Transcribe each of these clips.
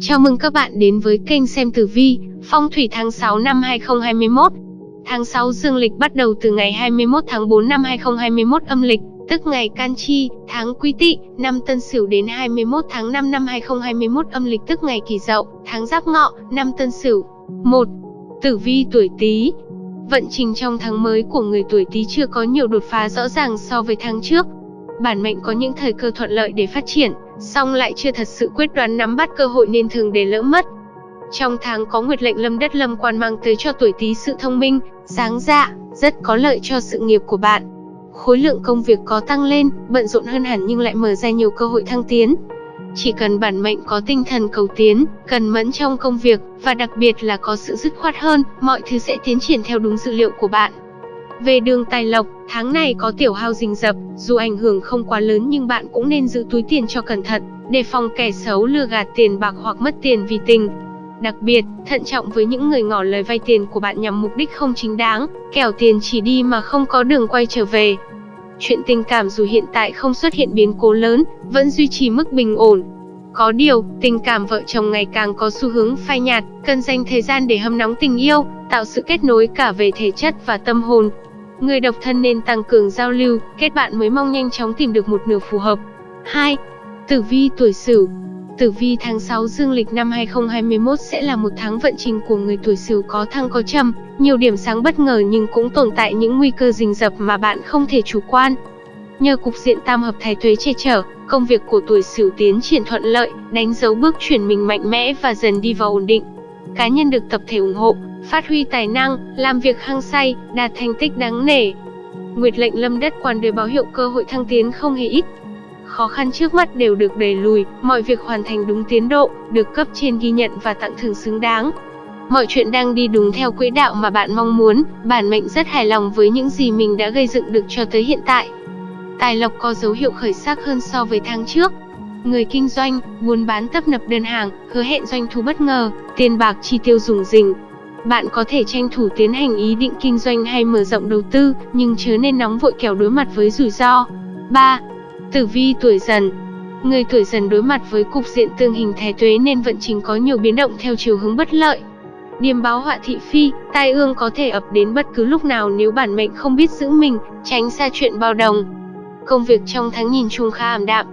Chào mừng các bạn đến với kênh xem tử vi, phong thủy tháng 6 năm 2021. Tháng 6 dương lịch bắt đầu từ ngày 21 tháng 4 năm 2021 âm lịch, tức ngày Can Chi, tháng Quý Tỵ, năm Tân Sửu đến 21 tháng 5 năm 2021 âm lịch tức ngày Kỷ Dậu, tháng Giáp Ngọ, năm Tân Sửu. 1. Tử vi tuổi Tý. Vận trình trong tháng mới của người tuổi Tý chưa có nhiều đột phá rõ ràng so với tháng trước. Bản mệnh có những thời cơ thuận lợi để phát triển, song lại chưa thật sự quyết đoán nắm bắt cơ hội nên thường để lỡ mất. Trong tháng có nguyệt lệnh lâm đất lâm quan mang tới cho tuổi Tý sự thông minh, sáng dạ, rất có lợi cho sự nghiệp của bạn. Khối lượng công việc có tăng lên, bận rộn hơn hẳn nhưng lại mở ra nhiều cơ hội thăng tiến. Chỉ cần bản mệnh có tinh thần cầu tiến, cần mẫn trong công việc, và đặc biệt là có sự dứt khoát hơn, mọi thứ sẽ tiến triển theo đúng dự liệu của bạn. Về đường tài lộc, tháng này có tiểu hao rình rập, dù ảnh hưởng không quá lớn nhưng bạn cũng nên giữ túi tiền cho cẩn thận, đề phòng kẻ xấu lừa gạt tiền bạc hoặc mất tiền vì tình. Đặc biệt, thận trọng với những người ngỏ lời vay tiền của bạn nhằm mục đích không chính đáng, kẻo tiền chỉ đi mà không có đường quay trở về. Chuyện tình cảm dù hiện tại không xuất hiện biến cố lớn, vẫn duy trì mức bình ổn. Có điều, tình cảm vợ chồng ngày càng có xu hướng phai nhạt, cần dành thời gian để hâm nóng tình yêu, tạo sự kết nối cả về thể chất và tâm hồn, Người độc thân nên tăng cường giao lưu, kết bạn mới mong nhanh chóng tìm được một nửa phù hợp. 2. Tử vi tuổi Sửu Tử vi tháng 6 dương lịch năm 2021 sẽ là một tháng vận trình của người tuổi Sửu có thăng có trầm, nhiều điểm sáng bất ngờ nhưng cũng tồn tại những nguy cơ rình rập mà bạn không thể chủ quan. Nhờ cục diện tam hợp thái tuế che chở, công việc của tuổi Sửu tiến triển thuận lợi, đánh dấu bước chuyển mình mạnh mẽ và dần đi vào ổn định. Cá nhân được tập thể ủng hộ, phát huy tài năng, làm việc hăng say, đạt thành tích đáng nể. Nguyệt lệnh lâm đất quan đời báo hiệu cơ hội thăng tiến không hề ít. Khó khăn trước mắt đều được đẩy lùi, mọi việc hoàn thành đúng tiến độ, được cấp trên ghi nhận và tặng thưởng xứng đáng. Mọi chuyện đang đi đúng theo quỹ đạo mà bạn mong muốn, bản mệnh rất hài lòng với những gì mình đã gây dựng được cho tới hiện tại. Tài lộc có dấu hiệu khởi sắc hơn so với tháng trước. Người kinh doanh, buôn bán tấp nập đơn hàng, hứa hẹn doanh thu bất ngờ, tiền bạc chi tiêu rủng rỉnh, bạn có thể tranh thủ tiến hành ý định kinh doanh hay mở rộng đầu tư, nhưng chớ nên nóng vội kẻo đối mặt với rủi ro. 3. Tử vi tuổi dần Người tuổi dần đối mặt với cục diện tương hình thái tuế nên vận trình có nhiều biến động theo chiều hướng bất lợi. Điềm báo họa thị phi, tai ương có thể ập đến bất cứ lúc nào nếu bản mệnh không biết giữ mình, tránh xa chuyện bao đồng. Công việc trong tháng nhìn chung khá ảm đạm.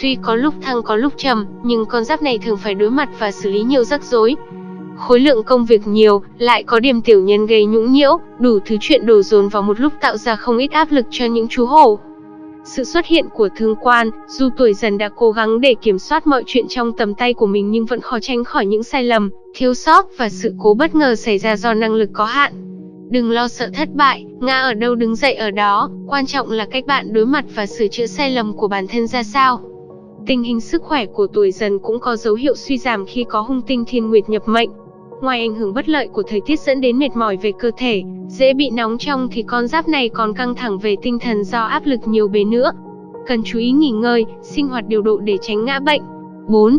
Tuy có lúc thăng có lúc trầm, nhưng con giáp này thường phải đối mặt và xử lý nhiều rắc rối, Khối lượng công việc nhiều, lại có điểm tiểu nhân gây nhũng nhiễu, đủ thứ chuyện đổ dồn vào một lúc tạo ra không ít áp lực cho những chú hổ. Sự xuất hiện của thương quan, dù tuổi dần đã cố gắng để kiểm soát mọi chuyện trong tầm tay của mình nhưng vẫn khó tránh khỏi những sai lầm, thiếu sót và sự cố bất ngờ xảy ra do năng lực có hạn. Đừng lo sợ thất bại, ngã ở đâu đứng dậy ở đó, quan trọng là cách bạn đối mặt và sửa chữa sai lầm của bản thân ra sao. Tình hình sức khỏe của tuổi dần cũng có dấu hiệu suy giảm khi có hung tinh thiên nguyệt nhập mệnh, Ngoài ảnh hưởng bất lợi của thời tiết dẫn đến mệt mỏi về cơ thể, dễ bị nóng trong thì con giáp này còn căng thẳng về tinh thần do áp lực nhiều bề nữa. Cần chú ý nghỉ ngơi, sinh hoạt điều độ để tránh ngã bệnh. 4.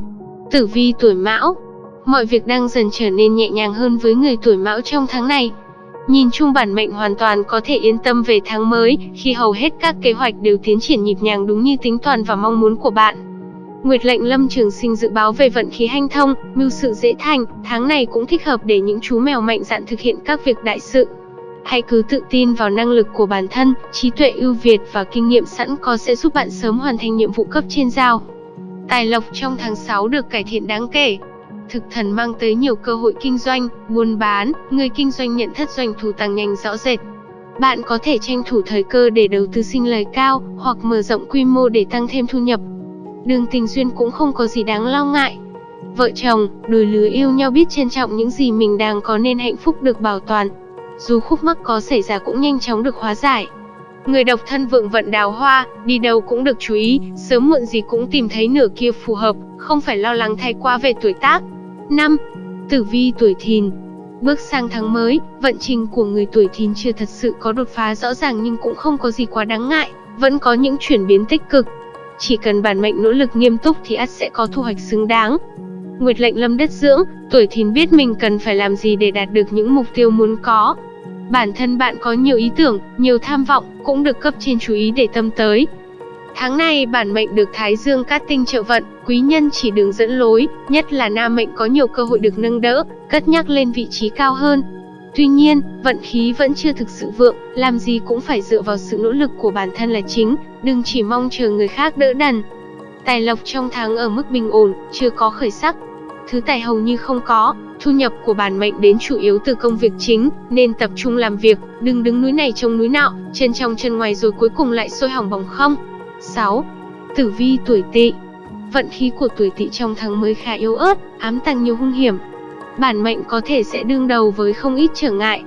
Tử vi tuổi Mão Mọi việc đang dần trở nên nhẹ nhàng hơn với người tuổi Mão trong tháng này. Nhìn chung bản mệnh hoàn toàn có thể yên tâm về tháng mới, khi hầu hết các kế hoạch đều tiến triển nhịp nhàng đúng như tính toán và mong muốn của bạn. Nguyệt lệnh Lâm Trường Sinh dự báo về vận khí hanh thông, mưu sự dễ thành, tháng này cũng thích hợp để những chú mèo mạnh dạn thực hiện các việc đại sự. Hãy cứ tự tin vào năng lực của bản thân, trí tuệ ưu việt và kinh nghiệm sẵn có sẽ giúp bạn sớm hoàn thành nhiệm vụ cấp trên giao. Tài lộc trong tháng 6 được cải thiện đáng kể. Thực thần mang tới nhiều cơ hội kinh doanh, buôn bán, người kinh doanh nhận thất doanh thu tăng nhanh rõ rệt. Bạn có thể tranh thủ thời cơ để đầu tư sinh lời cao, hoặc mở rộng quy mô để tăng thêm thu nhập, đường tình duyên cũng không có gì đáng lo ngại. Vợ chồng, đôi lứa yêu nhau biết trân trọng những gì mình đang có nên hạnh phúc được bảo toàn. Dù khúc mắc có xảy ra cũng nhanh chóng được hóa giải. Người độc thân vượng vận đào hoa, đi đâu cũng được chú ý, sớm muộn gì cũng tìm thấy nửa kia phù hợp, không phải lo lắng thay qua về tuổi tác. 5. Tử vi tuổi thìn Bước sang tháng mới, vận trình của người tuổi thìn chưa thật sự có đột phá rõ ràng nhưng cũng không có gì quá đáng ngại, vẫn có những chuyển biến tích cực, chỉ cần bản mệnh nỗ lực nghiêm túc thì ắt sẽ có thu hoạch xứng đáng. Nguyệt lệnh lâm đất dưỡng, tuổi thìn biết mình cần phải làm gì để đạt được những mục tiêu muốn có. Bản thân bạn có nhiều ý tưởng, nhiều tham vọng, cũng được cấp trên chú ý để tâm tới. Tháng này bản mệnh được Thái Dương cát tinh trợ vận, quý nhân chỉ đường dẫn lối, nhất là nam mệnh có nhiều cơ hội được nâng đỡ, cất nhắc lên vị trí cao hơn. Tuy nhiên, vận khí vẫn chưa thực sự vượng, làm gì cũng phải dựa vào sự nỗ lực của bản thân là chính, đừng chỉ mong chờ người khác đỡ đần. Tài lộc trong tháng ở mức bình ổn, chưa có khởi sắc. Thứ tài hầu như không có, thu nhập của bản mệnh đến chủ yếu từ công việc chính, nên tập trung làm việc, đừng đứng núi này trông núi nọ, chân trong chân ngoài rồi cuối cùng lại sôi hỏng bỏng không. 6. Tử vi tuổi tỵ Vận khí của tuổi tỵ trong tháng mới khá yếu ớt, ám tăng nhiều hung hiểm. Bản mệnh có thể sẽ đương đầu với không ít trở ngại.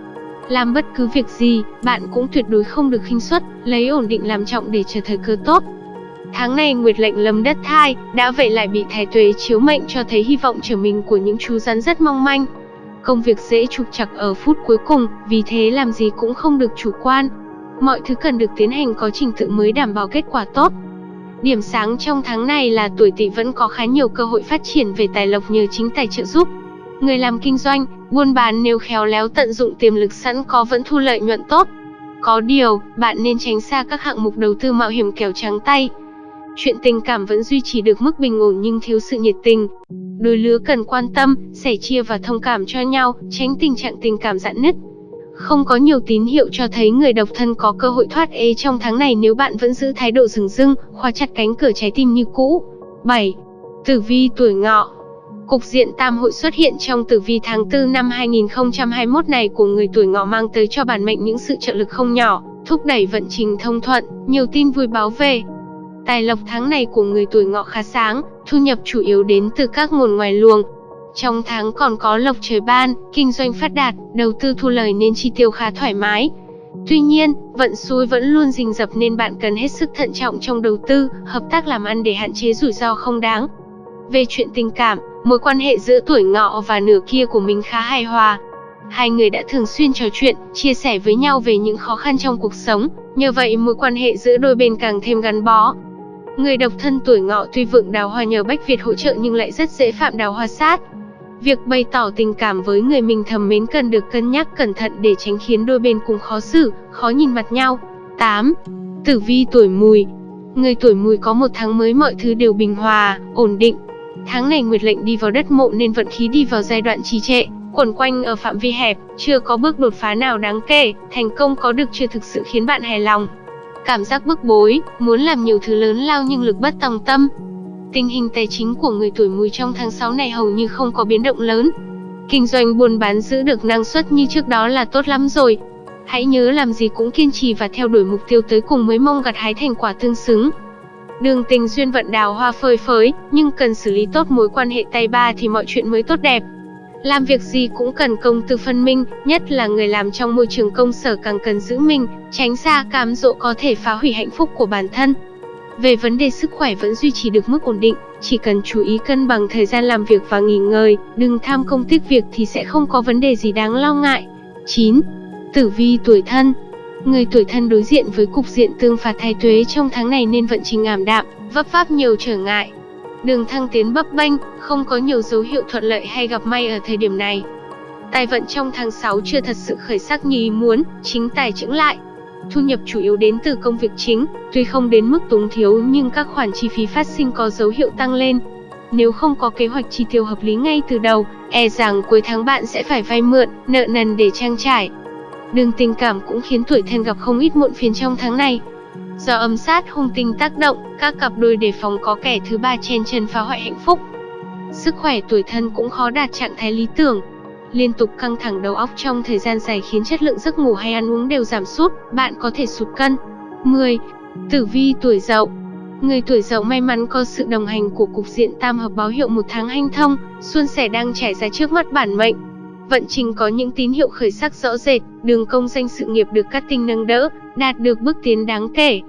Làm bất cứ việc gì, bạn cũng tuyệt đối không được khinh suất, lấy ổn định làm trọng để chờ thời cơ tốt. Tháng này Nguyệt lệnh lâm đất thai, đã vậy lại bị thái tuế chiếu mệnh cho thấy hy vọng trở mình của những chú rắn rất mong manh. Công việc dễ trục trặc ở phút cuối cùng, vì thế làm gì cũng không được chủ quan, Mọi thứ cần được tiến hành có trình tự mới đảm bảo kết quả tốt. Điểm sáng trong tháng này là tuổi Tỵ vẫn có khá nhiều cơ hội phát triển về tài lộc nhờ chính tài trợ giúp. Người làm kinh doanh, buôn bán nếu khéo léo tận dụng tiềm lực sẵn có vẫn thu lợi nhuận tốt. Có điều, bạn nên tránh xa các hạng mục đầu tư mạo hiểm kẻo trắng tay. Chuyện tình cảm vẫn duy trì được mức bình ổn nhưng thiếu sự nhiệt tình. Đôi lứa cần quan tâm, sẻ chia và thông cảm cho nhau, tránh tình trạng tình cảm dạn nứt. Không có nhiều tín hiệu cho thấy người độc thân có cơ hội thoát ế trong tháng này nếu bạn vẫn giữ thái độ rừng rưng, khóa chặt cánh cửa trái tim như cũ. 7. Tử vi tuổi ngọ Cục diện tam hội xuất hiện trong tử vi tháng 4 năm 2021 này của người tuổi ngọ mang tới cho bản mệnh những sự trợ lực không nhỏ, thúc đẩy vận trình thông thuận, nhiều tin vui báo về. Tài lộc tháng này của người tuổi ngọ khá sáng, thu nhập chủ yếu đến từ các nguồn ngoài luồng, trong tháng còn có lộc trời ban, kinh doanh phát đạt, đầu tư thu lời nên chi tiêu khá thoải mái. Tuy nhiên, vận xui vẫn luôn rình rập nên bạn cần hết sức thận trọng trong đầu tư, hợp tác làm ăn để hạn chế rủi ro không đáng. Về chuyện tình cảm, mối quan hệ giữa tuổi ngọ và nửa kia của mình khá hài hòa. Hai người đã thường xuyên trò chuyện, chia sẻ với nhau về những khó khăn trong cuộc sống, nhờ vậy mối quan hệ giữa đôi bên càng thêm gắn bó. Người độc thân tuổi ngọ tuy vượng đào hoa nhờ Bách Việt hỗ trợ nhưng lại rất dễ phạm đào hoa sát. Việc bày tỏ tình cảm với người mình thầm mến cần được cân nhắc cẩn thận để tránh khiến đôi bên cùng khó xử, khó nhìn mặt nhau. 8. Tử vi tuổi mùi Người tuổi mùi có một tháng mới mọi thứ đều bình hòa, ổn định. Tháng này Nguyệt lệnh đi vào đất mộ nên vận khí đi vào giai đoạn trì trệ, quẩn quanh ở phạm vi hẹp, chưa có bước đột phá nào đáng kể, thành công có được chưa thực sự khiến bạn hài lòng. Cảm giác bức bối, muốn làm nhiều thứ lớn lao nhưng lực bất tòng tâm, Tình hình tài chính của người tuổi mùi trong tháng 6 này hầu như không có biến động lớn. Kinh doanh buôn bán giữ được năng suất như trước đó là tốt lắm rồi. Hãy nhớ làm gì cũng kiên trì và theo đuổi mục tiêu tới cùng mới mong gặt hái thành quả tương xứng. Đường tình duyên vận đào hoa phơi phới, nhưng cần xử lý tốt mối quan hệ tay ba thì mọi chuyện mới tốt đẹp. Làm việc gì cũng cần công tư phân minh, nhất là người làm trong môi trường công sở càng cần giữ mình, tránh xa cám dỗ có thể phá hủy hạnh phúc của bản thân. Về vấn đề sức khỏe vẫn duy trì được mức ổn định, chỉ cần chú ý cân bằng thời gian làm việc và nghỉ ngơi, đừng tham công tiếc việc thì sẽ không có vấn đề gì đáng lo ngại. 9. Tử vi tuổi thân Người tuổi thân đối diện với cục diện tương phạt thay tuế trong tháng này nên vận trình ảm đạm, vấp váp nhiều trở ngại. Đường thăng tiến bấp bênh, không có nhiều dấu hiệu thuận lợi hay gặp may ở thời điểm này. Tài vận trong tháng 6 chưa thật sự khởi sắc như ý muốn, chính tài chững lại, Thu nhập chủ yếu đến từ công việc chính, tuy không đến mức túng thiếu nhưng các khoản chi phí phát sinh có dấu hiệu tăng lên. Nếu không có kế hoạch chi tiêu hợp lý ngay từ đầu, e rằng cuối tháng bạn sẽ phải vay mượn, nợ nần để trang trải. Đường tình cảm cũng khiến tuổi thân gặp không ít muộn phiền trong tháng này. Do âm sát hung tinh tác động, các cặp đôi đề phòng có kẻ thứ ba chen chân phá hoại hạnh phúc. Sức khỏe tuổi thân cũng khó đạt trạng thái lý tưởng, liên tục căng thẳng đầu óc trong thời gian dài khiến chất lượng giấc ngủ hay ăn uống đều giảm sút, bạn có thể sụt cân. 10. Tử vi tuổi Dậu Người tuổi Dậu may mắn có sự đồng hành của cục diện tam hợp báo hiệu một tháng hanh thông, xuân sẻ đang trải ra trước mắt bản mệnh. Vận trình có những tín hiệu khởi sắc rõ rệt, đường công danh sự nghiệp được các tinh nâng đỡ, đạt được bước tiến đáng kể.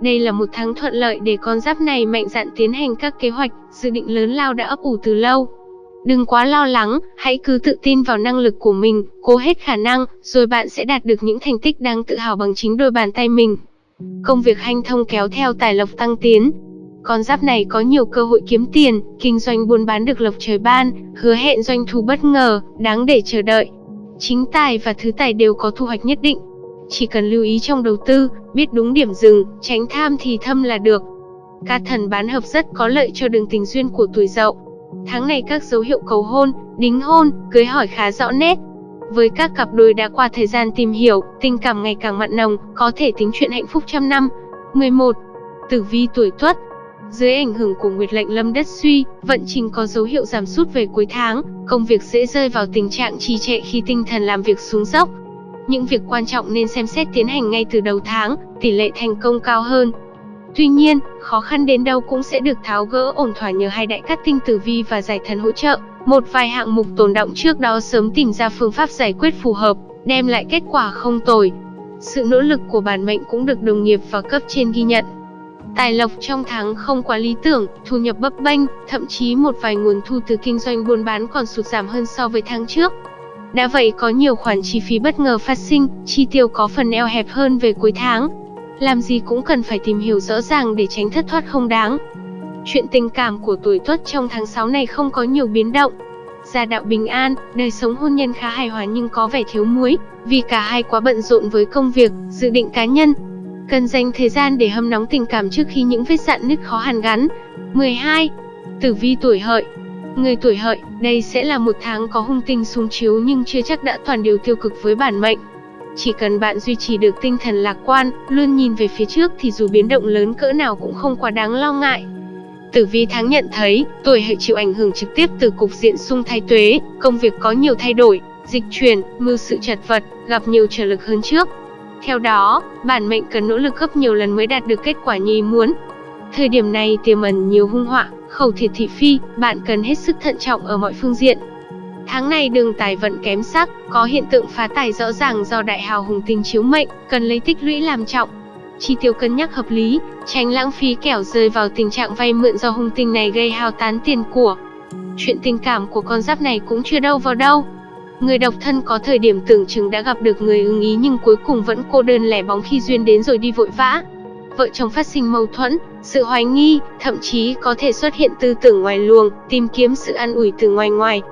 Đây là một tháng thuận lợi để con giáp này mạnh dạn tiến hành các kế hoạch, dự định lớn lao đã ấp ủ từ lâu. Đừng quá lo lắng, hãy cứ tự tin vào năng lực của mình, cố hết khả năng, rồi bạn sẽ đạt được những thành tích đáng tự hào bằng chính đôi bàn tay mình. Công việc hanh thông kéo theo tài lộc tăng tiến. Con giáp này có nhiều cơ hội kiếm tiền, kinh doanh buôn bán được lộc trời ban, hứa hẹn doanh thu bất ngờ, đáng để chờ đợi. Chính tài và thứ tài đều có thu hoạch nhất định. Chỉ cần lưu ý trong đầu tư, biết đúng điểm dừng, tránh tham thì thâm là được. Ca thần bán hợp rất có lợi cho đường tình duyên của tuổi Dậu. Tháng này các dấu hiệu cầu hôn, đính hôn, cưới hỏi khá rõ nét. Với các cặp đôi đã qua thời gian tìm hiểu, tình cảm ngày càng mặn nồng, có thể tính chuyện hạnh phúc trăm năm. 11. Tử vi tuổi Tuất, dưới ảnh hưởng của Nguyệt lệnh lâm đất suy, vận trình có dấu hiệu giảm sút về cuối tháng, công việc dễ rơi vào tình trạng trì trệ khi tinh thần làm việc xuống dốc. Những việc quan trọng nên xem xét tiến hành ngay từ đầu tháng, tỷ lệ thành công cao hơn. Tuy nhiên, khó khăn đến đâu cũng sẽ được tháo gỡ ổn thỏa nhờ hai đại cát tinh tử vi và giải thần hỗ trợ. Một vài hạng mục tồn động trước đó sớm tìm ra phương pháp giải quyết phù hợp, đem lại kết quả không tồi. Sự nỗ lực của bản mệnh cũng được đồng nghiệp và cấp trên ghi nhận. Tài lộc trong tháng không quá lý tưởng, thu nhập bấp bênh, thậm chí một vài nguồn thu từ kinh doanh buôn bán còn sụt giảm hơn so với tháng trước. Đã vậy có nhiều khoản chi phí bất ngờ phát sinh, chi tiêu có phần eo hẹp hơn về cuối tháng. Làm gì cũng cần phải tìm hiểu rõ ràng để tránh thất thoát không đáng. Chuyện tình cảm của tuổi tuất trong tháng 6 này không có nhiều biến động. Gia đạo bình an, đời sống hôn nhân khá hài hòa nhưng có vẻ thiếu muối, vì cả hai quá bận rộn với công việc, dự định cá nhân, Cần dành thời gian để hâm nóng tình cảm trước khi những vết dạn nứt khó hàn gắn. 12. Tử vi tuổi hợi Người tuổi hợi, đây sẽ là một tháng có hung tinh xuống chiếu nhưng chưa chắc đã toàn điều tiêu cực với bản mệnh. Chỉ cần bạn duy trì được tinh thần lạc quan, luôn nhìn về phía trước thì dù biến động lớn cỡ nào cũng không quá đáng lo ngại. Tử vi tháng nhận thấy, tuổi hợi chịu ảnh hưởng trực tiếp từ cục diện xung thái tuế, công việc có nhiều thay đổi, dịch chuyển, mưu sự chật vật, gặp nhiều trở lực hơn trước. Theo đó, bản mệnh cần nỗ lực gấp nhiều lần mới đạt được kết quả như ý muốn. Thời điểm này tiềm ẩn nhiều hung họa, khẩu thiệt thị phi, bạn cần hết sức thận trọng ở mọi phương diện. Tháng này đường tài vận kém sắc, có hiện tượng phá tài rõ ràng do đại hào hùng tinh chiếu mệnh, cần lấy tích lũy làm trọng. Chi tiêu cân nhắc hợp lý, tránh lãng phí kẻo rơi vào tình trạng vay mượn do hung tinh này gây hao tán tiền của. Chuyện tình cảm của con giáp này cũng chưa đâu vào đâu. Người độc thân có thời điểm tưởng chừng đã gặp được người ưng ý nhưng cuối cùng vẫn cô đơn lẻ bóng khi duyên đến rồi đi vội vã. Vợ chồng phát sinh mâu thuẫn, sự hoài nghi, thậm chí có thể xuất hiện tư tưởng ngoài luồng, tìm kiếm sự an ủi từ ngoài ngoài.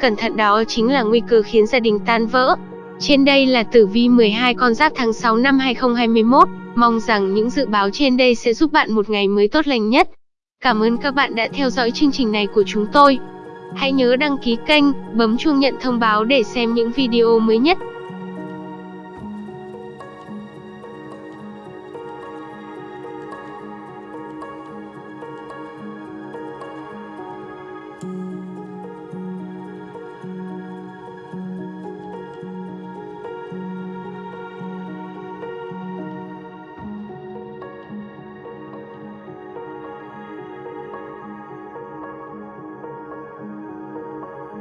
Cẩn thận đó chính là nguy cơ khiến gia đình tan vỡ. Trên đây là tử vi 12 con giáp tháng 6 năm 2021, mong rằng những dự báo trên đây sẽ giúp bạn một ngày mới tốt lành nhất. Cảm ơn các bạn đã theo dõi chương trình này của chúng tôi. Hãy nhớ đăng ký kênh, bấm chuông nhận thông báo để xem những video mới nhất.